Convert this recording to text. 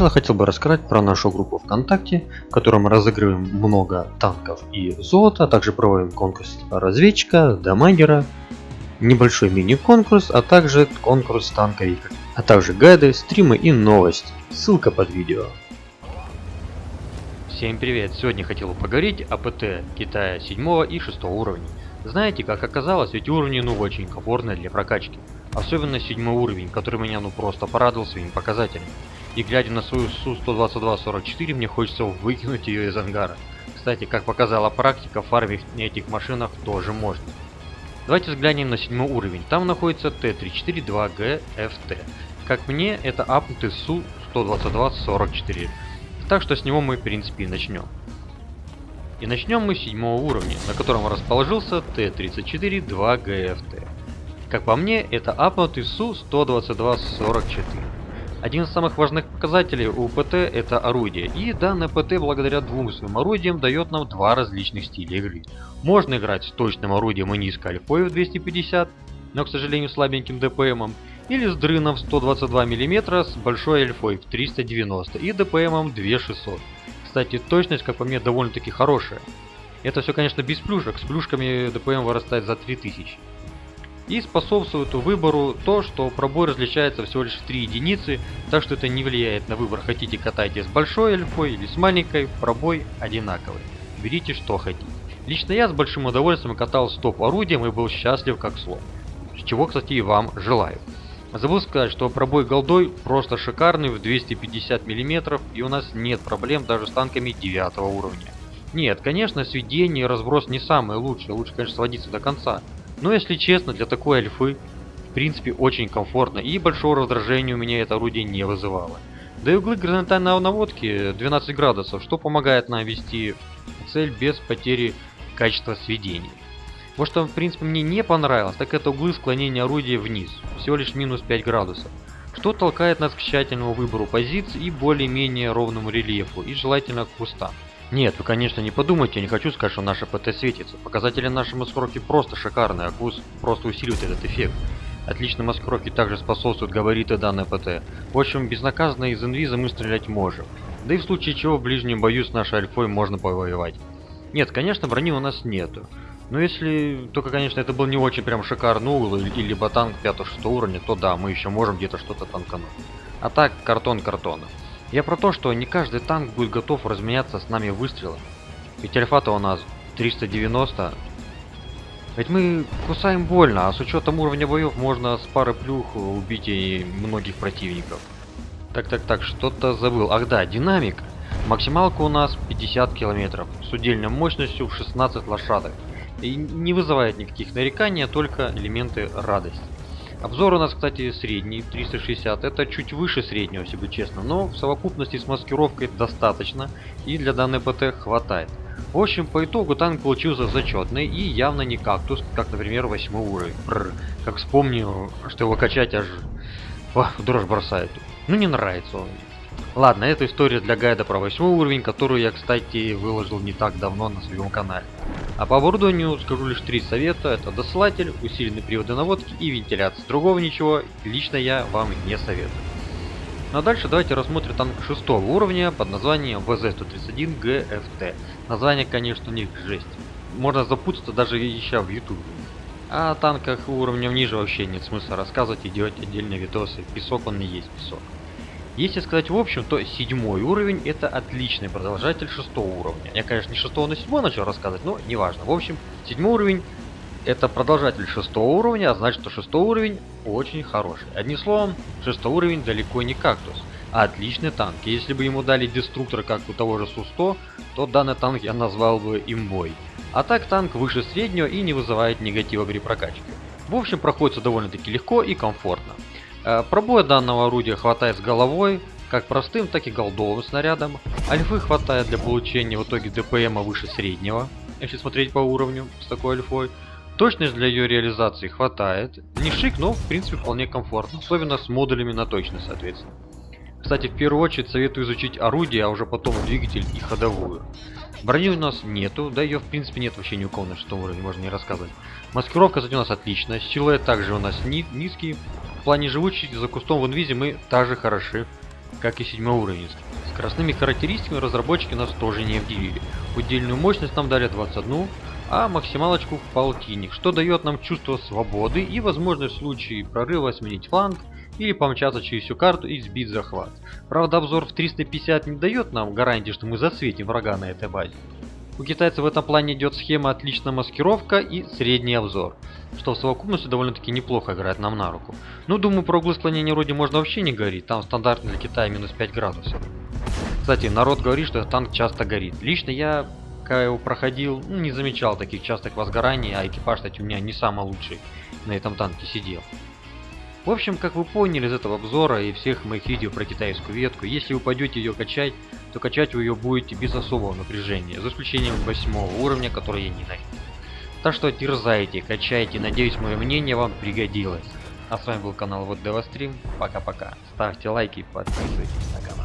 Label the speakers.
Speaker 1: начала хотел бы рассказать про нашу группу ВКонтакте, в которой мы разыгрываем много танков и золота, а также проводим конкурс разведчика, дамагера, небольшой мини-конкурс, а также конкурс танковика, а также гайды, стримы и новости. Ссылка под видео.
Speaker 2: Всем привет! Сегодня хотел бы поговорить о ПТ Китая 7 и 6 уровня. Знаете, как оказалось, эти уровни ну очень комфортные для прокачки. Особенно 7 уровень, который меня ну просто порадовал своими показателями. И глядя на свою Су-122-44, мне хочется выкинуть ее из ангара. Кстати, как показала практика, фармить на этих машинах тоже можно. Давайте взглянем на 7 уровень. Там находится Т-342ГФТ. Как мне, это апнутый Су-122-44. Так что с него мы в принципе и начнем. И начнем мы с седьмого уровня, на котором расположился Т-34-2ГФТ. Как по мне, это апнутый Су-122-44. Один из самых важных показателей у ПТ это орудие, и данное ПТ благодаря двум своим орудиям дает нам два различных стиля игры. Можно играть с точным орудием и низкой альфой в 250, но к сожалению слабеньким ДПМом, или с дрыном 122 мм с большой альфой в 390 и ДПМом 2600. Кстати, точность, как по мне, довольно-таки хорошая. Это все, конечно, без плюшек, с плюшками ДПМ вырастает за 3000. И способствует выбору то, что пробой различается всего лишь в 3 единицы, так что это не влияет на выбор, хотите катайте с большой альфой или с маленькой, пробой одинаковый. Берите что хотите. Лично я с большим удовольствием катал стоп орудием и был счастлив как слон. С чего, кстати, и вам желаю. Забыл сказать, что пробой голдой просто шикарный в 250 мм и у нас нет проблем даже с танками 9 уровня. Нет, конечно, сведение и разброс не самое лучшее, лучше, конечно, сводиться до конца. Но, если честно, для такой альфы, в принципе, очень комфортно и большого раздражения у меня это орудие не вызывало. Да и углы горизонтальной наводки 12 градусов, что помогает нам вести цель без потери качества сведения. Вот что, в принципе, мне не понравилось, так это углы склонения орудия вниз, всего лишь минус 5 градусов. Что толкает нас к тщательному выбору позиций и более-менее ровному рельефу, и желательно к кустам. Нет, вы конечно не подумайте, я не хочу сказать, что наша ПТ светится. Показатели нашей маскировки просто шикарные, а КУС просто усиливает этот эффект. Отличной маскировке также способствуют габариты данной ПТ. В общем, безнаказанно из инвиза мы стрелять можем. Да и в случае чего в ближнем бою с нашей альфой можно повоевать. Нет, конечно, брони у нас нету. Но если только, конечно, это был не очень прям шикарный угол или, либо танк 5-6 уровня, то да, мы еще можем где-то что-то танкануть. А так, картон картона. Я про то, что не каждый танк будет готов разменяться с нами выстрелом. Ведь альфа-то у нас 390. Ведь мы кусаем больно, а с учетом уровня боев можно с пары плюх убить и многих противников. Так, так, так, что-то забыл. Ах да, динамик. Максималка у нас 50 километров с удельной мощностью в 16 лошадок и не вызывает никаких нареканий, а только элементы радости. Обзор у нас, кстати, средний, 360, это чуть выше среднего, если быть честно, но в совокупности с маскировкой достаточно и для данной ПТ хватает. В общем, по итогу танк получился зачетный и явно не кактус, как, например, 8 уровень. Бррр. Как вспомню, что его качать аж Ох, дрожь бросает. Ну не нравится он. Ладно, это история для гайда про 8 уровень, которую я, кстати, выложил не так давно на своем канале. А по оборудованию скажу лишь три совета. Это досылатель, усиленные приводы наводки и вентиляция. Другого ничего лично я вам не советую. Ну а дальше давайте рассмотрим танк 6 уровня под названием ВЗ-131 ГФТ. Название, конечно, у них жесть. Можно запутаться даже ища в. А о танках уровнем ниже вообще нет смысла рассказывать и делать отдельные видосы. Песок он не есть песок. Если сказать в общем, то седьмой уровень это отличный продолжатель шестого уровня. Я, конечно, не шестого на седьмой начал рассказывать, но неважно. В общем, седьмой уровень это продолжатель шестого уровня, а значит, что шестой уровень очень хороший. Одним словом, шестой уровень далеко не кактус, а отличный танк. Если бы ему дали деструктор, как у того же Су-100, то данный танк я назвал бы имбой. А так танк выше среднего и не вызывает негатива при прокачке. В общем, проходится довольно-таки легко и комфортно. Э, пробоя данного орудия хватает с головой, как простым, так и голдовым снарядом. Альфы хватает для получения в итоге ДПМа выше среднего, если смотреть по уровню с такой альфой. Точность для ее реализации хватает. Не шик, но в принципе вполне комфортно, особенно с модулями на точность, соответственно. Кстати, в первую очередь советую изучить орудие, а уже потом двигатель и ходовую. Брони у нас нету, да ее в принципе нет вообще ни у кого на шестом уровне, можно не рассказывать. Маскировка, кстати, у нас отличная, силуэт также у нас ни низкий, в плане живучести за кустом в инвизе мы также хороши. как и 7 уровень. Скоростными характеристиками разработчики нас тоже не обделили. Удельную мощность нам дали 21, а максималочку в полтинник, что дает нам чувство свободы и возможность в случае прорыва сменить фланг или помчаться через всю карту и сбить захват. Правда обзор в 350 не дает нам гарантии, что мы засветим врага на этой базе. У китайцев в этом плане идет схема отличная маскировка и средний обзор, что в совокупности довольно-таки неплохо играет нам на руку. Ну думаю про углы склонения вроде можно вообще не говорить, там стандартно для Китая минус 5 градусов. Кстати, народ говорит, что танк часто горит. Лично я, когда его проходил, ну, не замечал таких частых возгораний, а экипаж, кстати, у меня не самый лучший на этом танке сидел. В общем, как вы поняли из этого обзора и всех моих видео про китайскую ветку, если вы пойдете ее качать, то качать вы ее будете без особого напряжения, за исключением восьмого уровня, который я ненавижу. Так что дерзайте, качайте, надеюсь мое мнение вам пригодилось. А с вами был канал Вот Девастрим, пока-пока. Ставьте лайки, подписывайтесь на канал.